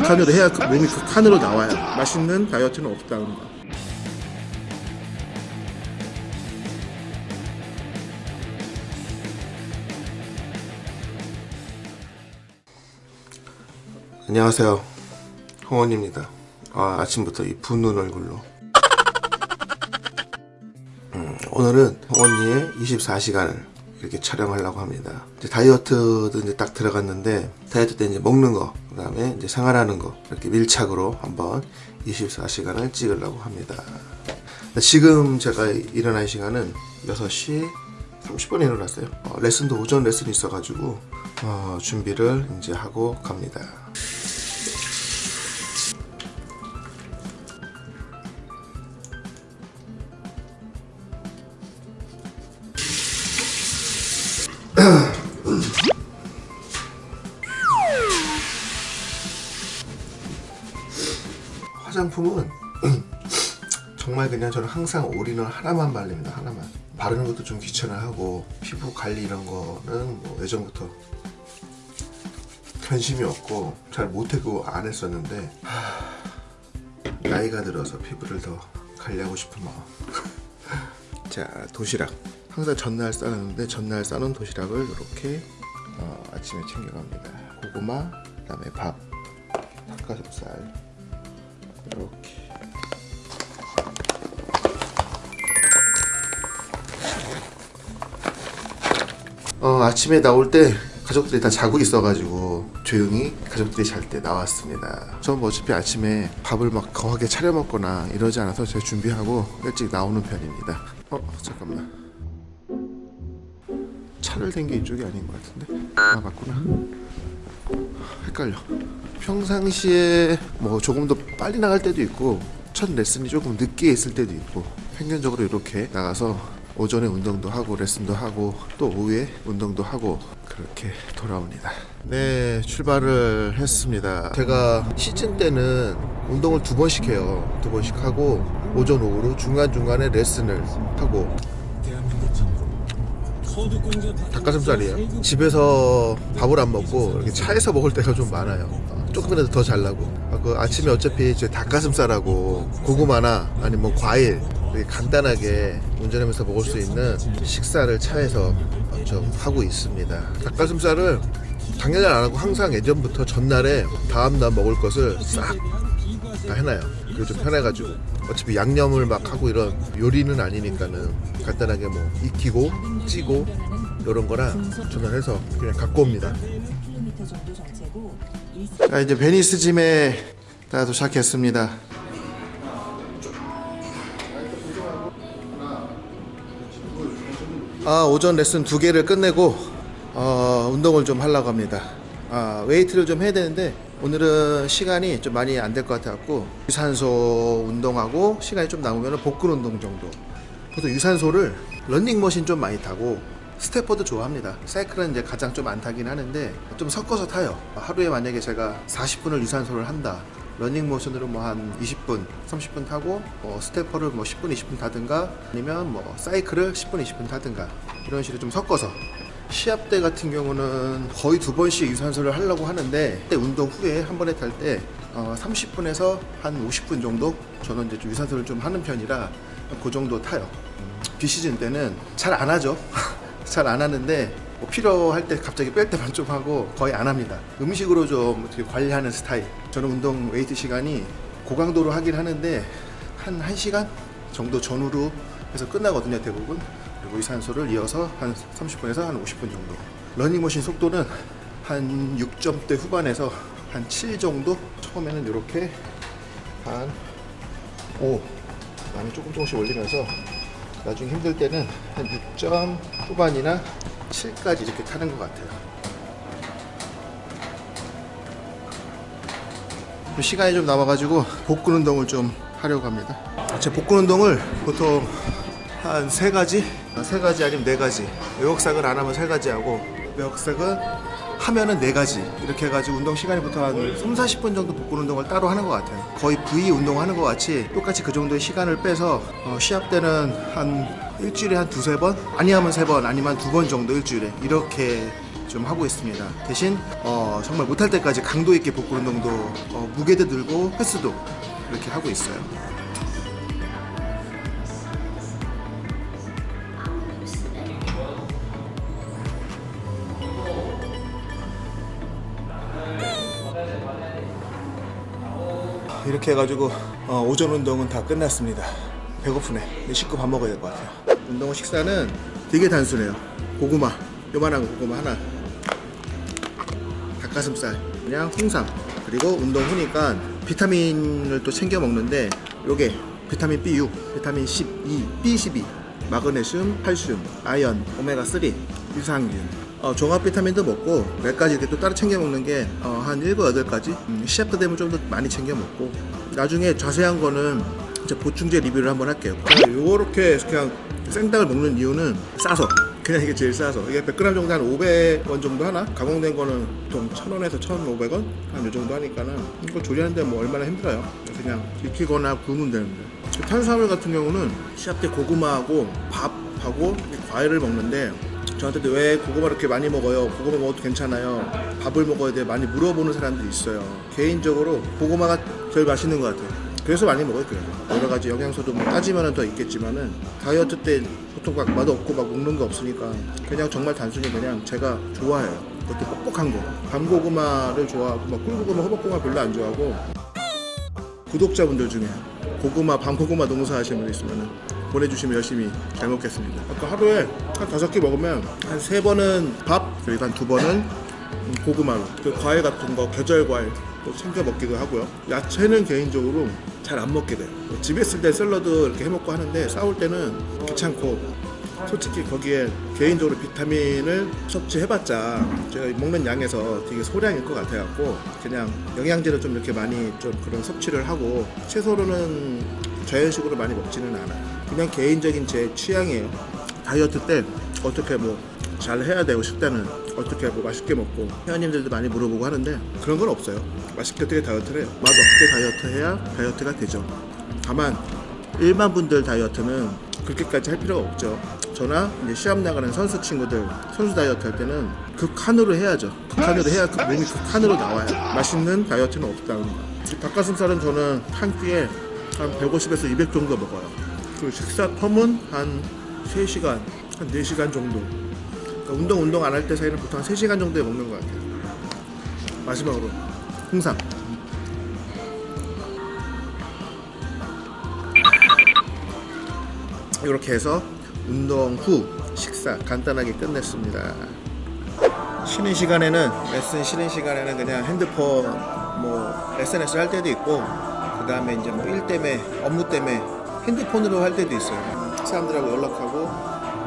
극한으로 해야 그 몸이 극한으로 나와요. 맛있는 다이어트는 없다는 거 안녕하세요. 홍원입니다. 아, 아침부터 이 붓는 얼굴로. 음, 오늘은 홍원이의 24시간을 이렇게 촬영하려고 합니다. 이제 다이어트도 이제 딱 들어갔는데 다이어트 때 이제 먹는 거 그다음에 이제 생활하는 거 이렇게 밀착으로 한번 24시간을 찍으려고 합니다. 지금 제가 일어난 시간은 6시 30분에 일어났어요. 어, 레슨도 오전 레슨이 있어가지고 어, 준비를 이제 하고 갑니다 정말 그냥 저는 항상 올인원 하나만 바릅니다 하나만. 바르는 것도 좀 귀찮아하고 피부 관리 이런 거는 뭐 예전부터 관심이 없고 잘 못하고 안 했었는데 하... 나이가 들어서 피부를 더 관리하고 싶은 마음. 자 도시락. 항상 전날 싸는데 전날 싸놓은 도시락을 이렇게 어, 아침에 챙겨갑니다. 고구마 그 다음에 밥 닭가슴살. 이렇게 어, 아침에 나올 때 가족들이 다 자고 있어가지고 조용히 가족들이 잘 때 나왔습니다. 전뭐 어차피 아침에 밥을 막 거하게 차려 먹거나 이러지 않아서 제가 준비하고 일찍 나오는 편입니다. 어 잠깐만. 차를 댄 게 이쪽이 아닌 것 같은데? 아 맞구나. 헷갈려. 평상시에 뭐 조금 더 빨리 나갈 때도 있고 첫 레슨이 조금 늦게 있을 때도 있고 평균적으로 이렇게 나가서 오전에 운동도 하고 레슨도 하고 또 오후에 운동도 하고 그렇게 돌아옵니다. 네 출발을 했습니다. 제가 시즌 때는 운동을 두 번씩 해요. 두 번씩 하고 오전 오후로 중간중간에 레슨을 하고. 닭가슴살이에요? 집에서 밥을 안 먹고 이렇게 차에서 먹을 때가 좀 많아요. 어, 조금이라도 더 잘나고. 아, 그 아침에 어차피 이제 닭가슴살하고 고구마나 아니면 뭐 과일 간단하게 운전하면서 먹을 수 있는 식사를 차에서 좀 하고 있습니다. 닭가슴살을 당연히 안 하고 항상 예전부터 전날에 다음날 먹을 것을 싹 다 해놔요. 그게 좀 편해가지고. 어차피 양념을 막 하고 이런 요리는 아니니까는 간단하게 뭐 익히고 찌고 이런 거랑 전화해서 그냥 갖고 옵니다. 자 이제 베니스 짐에 다 도착했습니다 아 오전 레슨 두 개를 끝내고 어, 운동을 좀 하려고 합니다. 아, 웨이트를 좀 해야 되는데 오늘은 시간이 좀 많이 안 될 것 같아갖고 유산소 운동하고 시간이 좀 남으면 복근 운동 정도. 보통 유산소를 런닝머신 좀 많이 타고 stepper도 좋아합니다. 사이클은 이제 가장 좀 안 타긴 하는데 좀 섞어서 타요. 하루에 만약에 제가 40분을 유산소를 한다 러닝머신으로 뭐 한 20분 30분 타고 뭐 stepper를 뭐 10분 20분 타든가 아니면 뭐 사이클을 10분 20분 타든가 이런 식으로 좀 섞어서. 시합 때 같은 경우는 거의 두 번씩 유산소를 하려고 하는데 운동 후에 한 번에 탈 때 어 30분에서 한 50분 정도 저는 이제 좀 유산소를 좀 하는 편이라 그 정도 타요. 비시즌 때는 잘 안 하죠. 잘 안 하는데 뭐 필요할 때 갑자기 뺄 때만 좀 하고 거의 안 합니다. 음식으로 좀 관리하는 스타일. 저는 운동 웨이트 시간이 고강도로 하긴 하는데 한 1시간 정도 전후로 해서 끝나거든요 대부분. 그리고 유산소를 이어서 한 30분에서 한 50분 정도. 러닝머신 속도는 한 6점대 후반에서 한 7 정도? 처음에는 이렇게 한 5 많이 조금 조금씩 올리면서 나중에 힘들 때는 한 6점 후반이나 7까지 이렇게 타는 것 같아요. 시간이 좀 남아가지고 복근 운동을 좀 하려고 합니다. 제 복근 운동을 보통 한 세 가지? 세 가지 아니면 네 가지. 외곽삭을 안 하면 세 가지 하고 외곽삭은 하면은 네 가지 이렇게 해가지고 운동 시간이 보통 한 3, 40분 정도 복근 운동을 따로 하는 것 같아요 거의 V 운동하는 것 같이 똑같이 그 정도의 시간을 빼서 어, 시합 때는 한 일주일에 한 두세 번? 아니하면 세 번, 아니면 두 번 정도 일주일에 이렇게 좀 하고 있습니다. 대신 어, 정말 못할 때까지 강도 있게 복근 운동도 어, 무게도 들고 횟수도 이렇게 하고 있어요. 이렇게 해가지고 어, 오전 운동은 다 끝났습니다. 배고프네. 씻고 밥 먹어야 될 것 같아요. 운동 식사는 되게 단순해요. 고구마, 요만한 고구마 하나, 닭가슴살, 그냥 홍삼, 그리고 운동 후니까 비타민을 또 챙겨 먹는데 요게 비타민 B6, 비타민 12, B12, 마그네슘, 칼슘, 아연, 오메가3, 유산균 어, 종합 비타민도 먹고 몇 가지 이렇게 또 따로 챙겨 먹는 게한 7, 8가지? 음, 시합 때 되면 좀더 많이 챙겨 먹고. 나중에 자세한 거는 이제 보충제 리뷰를 한번 할게요. 요렇게 그냥 생닭을 먹는 이유는 싸서. 그냥 이게 제일 싸서. 이게 100g 정도 한 500원 정도 하나? 가공된 거는 보통 1000원에서 1500원? 한 요 정도 하니까는 이거 조리하는데 뭐 얼마나 힘들어요? 그냥 익히거나 구우면 되는데. 탄수화물 같은 경우는 시합 때 고구마하고 밥하고 과일을 먹는데 저한테도 왜 고구마 이렇게 많이 먹어요? 고구마 먹어도 괜찮아요. 밥을 먹어야 돼. 많이 물어보는 사람들이 있어요. 개인적으로 고구마가 제일 맛있는 것 같아요. 그래서 많이 먹어요. 그래서 여러 가지 영양소도 뭐 따지면은 더 있겠지만은 다이어트 때 보통 막 맛없고 막 먹는 거 없으니까 그냥 정말 단순히 그냥 제가 좋아해요. 그것도 뻑뻑한 거. 밤고구마를 좋아하고 막 꿀고구마, 호박고구마 별로 안 좋아하고 구독자분들 중에 고구마, 밤고구마 농사 하시는 분 있으면 보내주시면 열심히 잘 먹겠습니다. 아까 하루에 한 다섯 개 먹으면 한 세 번은 밥, 그리고 한 두 번은 고구마로. 그 과일 같은 거, 계절 과일 또 챙겨 먹기도 하고요. 야채는 개인적으로 잘 안 먹게 돼요. 뭐 집에 있을 때 샐러드 이렇게 해 먹고 하는데 싸울 때는 귀찮고 솔직히 거기에 개인적으로 비타민을 섭취해봤자 제가 먹는 양에서 되게 소량일 것 같아갖고 그냥 영양제를 좀 이렇게 많이 좀 그런 섭취를 하고 채소로는 자연식으로 많이 먹지는 않아요. 그냥 개인적인 제 취향이에요. 다이어트 때 어떻게 뭐 잘 해야 되고 싶다는 어떻게 뭐 맛있게 먹고 회원님들도 많이 물어보고 하는데 그런 건 없어요. 맛있게 어떻게 다이어트를 해요? 맛없게 다이어트 해야 다이어트가 되죠. 다만 일반 분들 다이어트는 그렇게까지 할 필요가 없죠. 저나 이제 시합 나가는 선수 친구들 선수 다이어트 할 때는 극한으로 해야죠. 극한으로 해야 그 몸이 극한으로 나와요. 맛있는 다이어트는 없다는 거. 닭가슴살은 저는 한 끼에 한 150에서 200 정도 먹어요. 그 식사 텀은 한 3시간, 한 4시간 정도. 그러니까 운동 운동 안 할 때 사이는 보통 한 3시간 정도에 먹는 것 같아요. 마지막으로 홍삼. 이렇게 해서 운동 후 식사 간단하게 끝냈습니다. 쉬는 시간에는 레슨 쉬는 시간에는 그냥 핸드폰 뭐 SNS 할 때도 있고 그 다음에 이제 뭐 일 때문에 업무 때문에 핸드폰으로 할 때도 있어요. 사람들하고 연락하고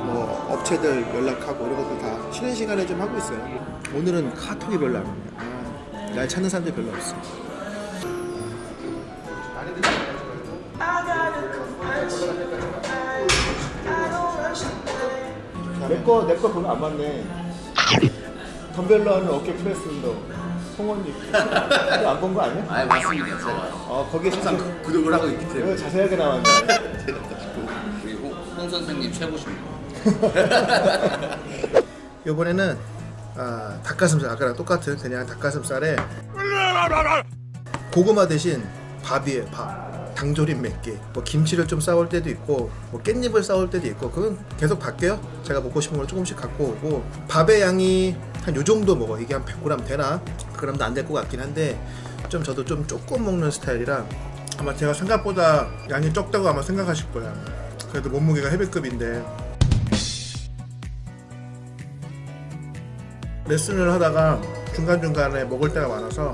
뭐 업체들 연락하고 이런 것도 다 쉬는 시간에 좀 하고 있어요. 오늘은 카톡이 별로 안 오네요. 아, 날 찾는 사람들이 별로 없어. 내거 내거돈안 맞네. 덤벨로 하는 어깨 프레스 운동. 송원님 안본 거 아니야? 아 맞습니다. 제가 아 거기에 항상 자세, 구- 구독을 하고 있기 때문에. 자세하게 나왔네. 우리 홍, 홍 선생님 최고십니다. 이번에는 아, 닭가슴살 아까랑 똑같은 그냥 닭가슴살에 고구마 대신 밥이에요 밥. 당조림 몇 개, 뭐 김치를 좀 싸올 때도 있고 뭐 깻잎을 싸올 때도 있고 그건 계속 바뀌어요. 제가 먹고 싶은 걸 조금씩 갖고 오고 밥의 양이 한 요 정도 먹어 이게 한 100g 되나? 그럼도 안 될 것 같긴 한데 좀 저도 좀 조금 먹는 스타일이라 아마 제가 생각보다 양이 적다고 아마 생각하실 거야 그래도 몸무게가 헤비급인데 레슨을 하다가 중간중간에 먹을 때가 많아서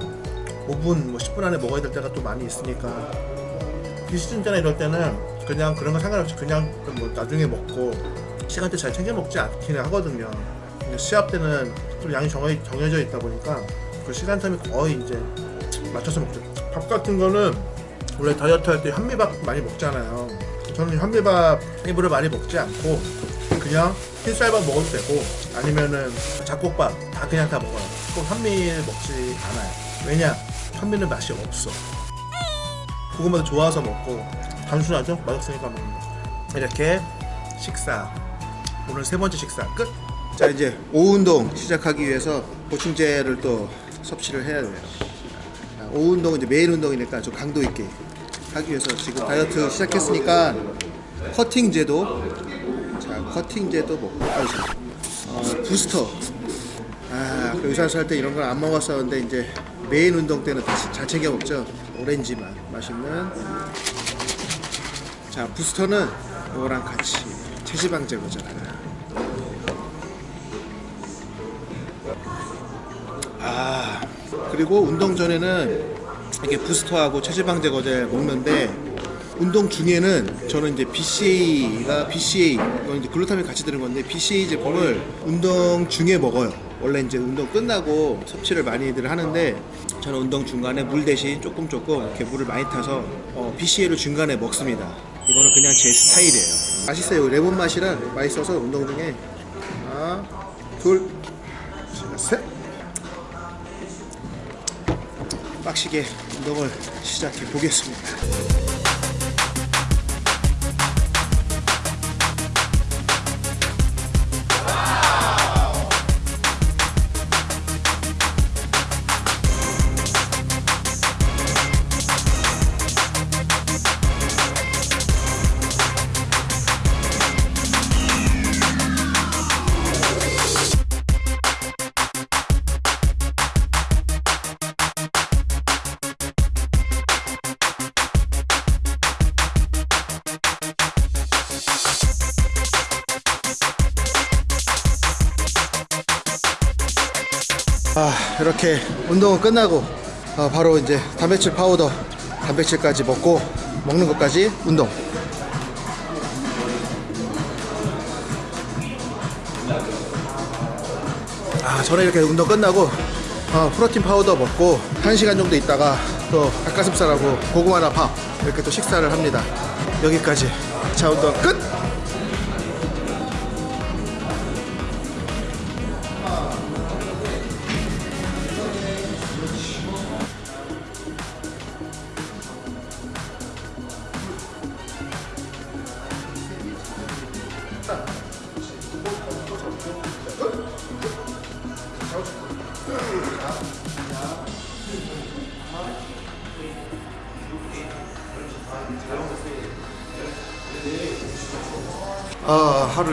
5분, 뭐 10분 안에 먹어야 될 때가 또 많이 있으니까 비시즌 때나 이럴 때는 그냥 그런 거 상관없이 그냥 뭐 나중에 먹고 시간대 잘 챙겨 먹지 않기는 하거든요. 근데 시합 때는 좀 양이 정해, 정해져 있다 보니까 그 시간 텀이 거의 이제 맞춰서 먹죠. 밥 같은 거는 원래 다이어트 할 때 현미밥 많이 먹잖아요. 저는 현미밥 일부러 많이 먹지 않고 그냥 흰쌀밥 먹어도 되고 아니면은 잡곡밥 다 그냥 다 먹어요. 꼭 현미를 먹지 않아요. 왜냐? 현미는 맛이 없어. 고구마도 좋아서 먹고 단순하죠? 맛없으니까 먹는 거. 이렇게 식사 오늘 세 번째 식사 끝. 자 이제 오후 운동 시작하기 위해서 보충제를 또 섭취를 해야 돼요. 자, 오후 운동은 이제 매일 운동이니까 좀 강도 있게 하기 위해서 지금 다이어트 시작했으니까 커팅제도 자 커팅제도 먹고 아, 어, 부스터 아, 그 유산소 할때 이런 걸 안 먹었었는데 이제 메인 운동 때는 다시 잘 챙겨 먹죠. 오렌지만 맛있는. 자, 부스터는 이거랑 같이 체지방 제거잖아요. 그리고 운동 전에는 이렇게 부스터하고 체지방 제 거제 먹는데 운동 중에는 저는 이제 BCA가 BCA 이건 이제 글루타민 같이 들은 건데 BCA 제품을 운동 중에 먹어요. 원래 이제 운동 끝나고 섭취를 많이들 하는데 저는 운동 중간에 물 대신 조금 조금 이렇게 물을 많이 타서 어, BCA를 중간에 먹습니다. 이거는 그냥 제 스타일이에요. 맛있어요. 레몬 맛이라 맛있어서 운동 중에 하나, 둘, 빡시게 운동을 시작해 보겠습니다. 아, 이렇게 운동은 끝나고 어, 바로 이제 단백질 파우더 단백질까지 먹고 먹는 것까지 운동. 아 저는 이렇게 운동 끝나고 어, 프로틴 파우더 먹고 1시간 정도 있다가 또 닭가슴살하고 고구마나 밥 이렇게 또 식사를 합니다. 여기까지. 자 운동 끝!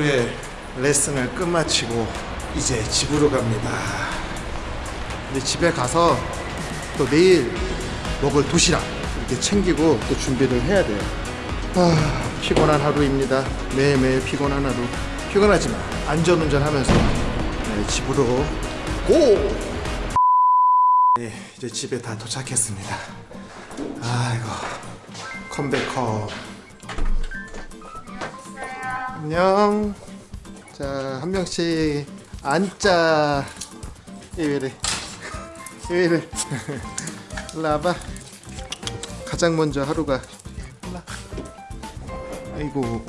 하루에 레슨을 끝마치고 이제 집으로 갑니다. 이제 집에 가서 또 내일 먹을 도시락 이렇게 챙기고 또 준비를 해야 돼요. 아, 피곤한 하루입니다. 매일매일 피곤한 하루. 피곤하지만 안전운전 하면서 네, 집으로 고! 네, 이제 집에 다 도착했습니다. 아이고, 컴백홈. 안녕. 자, 한 명씩 앉자. 이외래. 이외래. 일로 와봐. 가장 먼저 하루가. 일로 와. 아이고.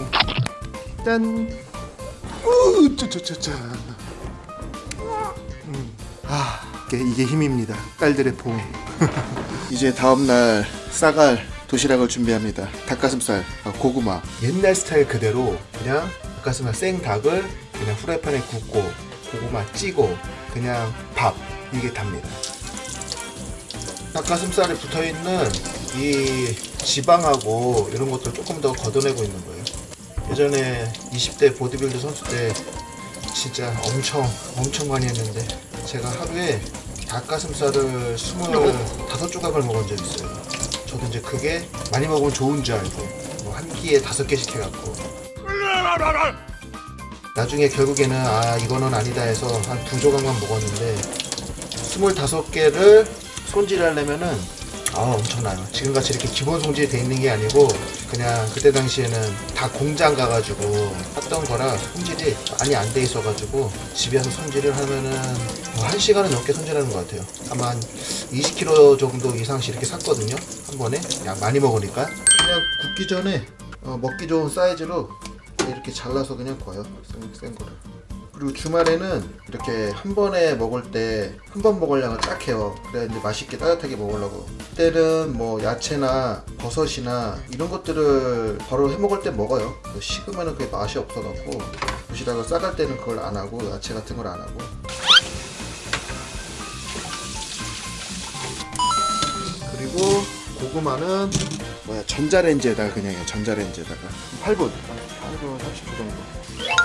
짠. 우, 쪼쪼쪼쪼. 음. 아, 이게, 힘입니다. 딸들의 포옹. 이제 다음날 싸갈 도시락을 준비합니다. 닭가슴살, 아, 고구마. 옛날 스타일 그대로 그냥 닭가슴살 생닭을 그냥 후라이팬에 굽고 고구마 찌고 그냥 밥 이게 답니다. 닭가슴살에 붙어 있는 이 지방하고 이런 것들 조금 더 걷어내고 있는 거예요. 예전에 20대 보디빌드 선수 때 진짜 엄청 엄청 많이 했는데 제가 하루에 닭가슴살을 25조각을 먹은 적 있어요. 이제 그게 많이 먹으면 좋은 줄 알고 뭐 한 끼에 다섯 개씩 해갖고. 나중에 결국에는 아 이거는 아니다 해서 한 두 조각만 먹었는데 25개를 손질하려면은 아 엄청나요. 지금같이 이렇게 기본 손질이 돼 있는 게 아니고 그냥 그때 당시에는 다 공장 가가지고 했던 거라 손질이 많이 안 돼 있어 가지고 집에서 손질을 하면은 뭐 1시간은 넘게 손질하는 것 같아요. 아마 한 20kg 정도 이상씩 이렇게 샀거든요. 한 번에 양 많이 먹으니까. 그냥 굽기 전에 어, 먹기 좋은 사이즈로 이렇게 잘라서 그냥 구워요. 센, 센 거를 그리고 주말에는 이렇게 한 번에 먹을 때 한 번 먹을 양을 딱 해요. 그래야 이제 맛있게 따뜻하게 먹으려고. 그때는 뭐 야채나 버섯이나 이런 것들을 바로 해 먹을 때 먹어요. 식으면 그게 맛이 없어갖고 도시락을 싸갈 때는 그걸 안 하고 야채 같은 걸 안 하고. 그리고 고구마는 뭐야 전자레인지에다가 그냥 전자레인지에다가. 8분. 8분 30분 정도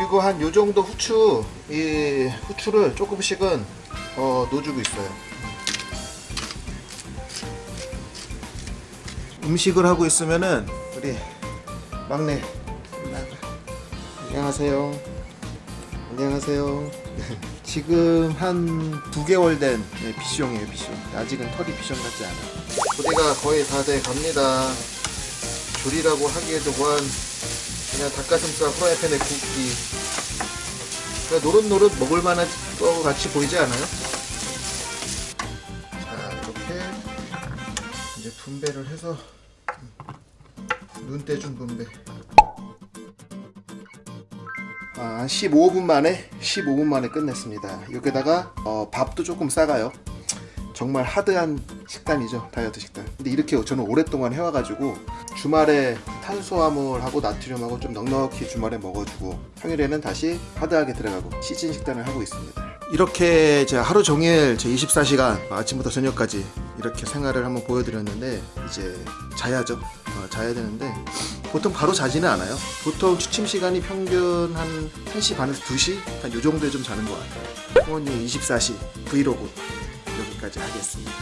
그리고 한 요 정도 후추 이 후추를 조금씩은 어, 넣어주고 있어요. 음식을 하고 있으면은 우리 막내 안녕하세요. 안녕하세요. 지금 한 두 개월 된 네, 비숑이에요 비숑. 아직은 털이 비숑 같지 않아요. 부대가 거의 다 돼 갑니다. 조리라고 하기에도 뭐한 그냥 닭가슴살 후라이팬에 굽기. 그냥 노릇노릇 먹을 만한 거 같이 보이지 않아요? 자 이렇게 이제 분배를 해서 눈대중 분배. 아, 한 15분 만에 15분 만에 끝냈습니다. 여기다가 어, 밥도 조금 싸가요. 정말 하드한 식단이죠 다이어트 식단. 근데 이렇게 저는 오랫동안 해와가지고 주말에 탄수화물하고 나트륨하고 좀 넉넉히 주말에 먹어주고 평일에는 다시 하드하게 들어가고 시즌 식단을 하고 있습니다. 이렇게 제가 하루 종일 제 24시간 아침부터 저녁까지 이렇게 생활을 한번 보여드렸는데 이제 자야죠. 어, 자야 되는데 보통 바로 자지는 않아요. 보통 취침 시간이 평균 한 1시 반에서 2시? 한 요 정도에 좀 자는 것 같아요. 부모님 24시 브이로그 여기까지 하겠습니다